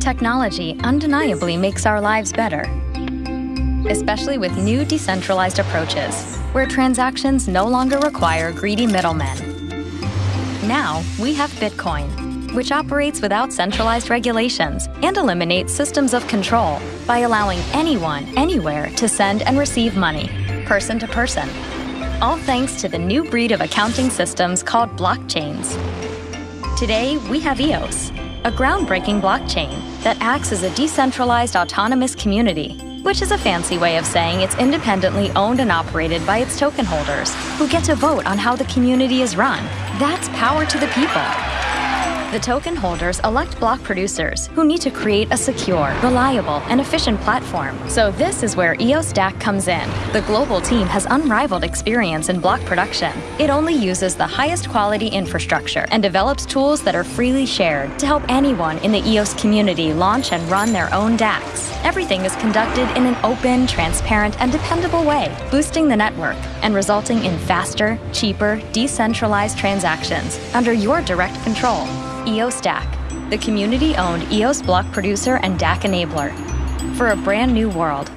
Technology undeniably makes our lives better, especially with new decentralized approaches, where transactions no longer require greedy middlemen. Now, we have Bitcoin, which operates without centralized regulations and eliminates systems of control by allowing anyone, anywhere to send and receive money, person to person. All thanks to the new breed of accounting systems called blockchains. Today, we have EOS, a groundbreaking blockchain that acts as a decentralized autonomous community, which is a fancy way of saying it's independently owned and operated by its token holders, who get to vote on how the community is run. That's power to the people. The token holders elect block producers who need to create a secure, reliable, and efficient platform. So this is where EOS DAC comes in. The global team has unrivaled experience in block production. It only uses the highest quality infrastructure and develops tools that are freely shared to help anyone in the EOS community launch and run their own DACs. Everything is conducted in an open, transparent, and dependable way, boosting the network and resulting in faster, cheaper, decentralized transactions under your direct control. EOS DAC, the community-owned EOS block producer and DAC enabler, for a brand new world.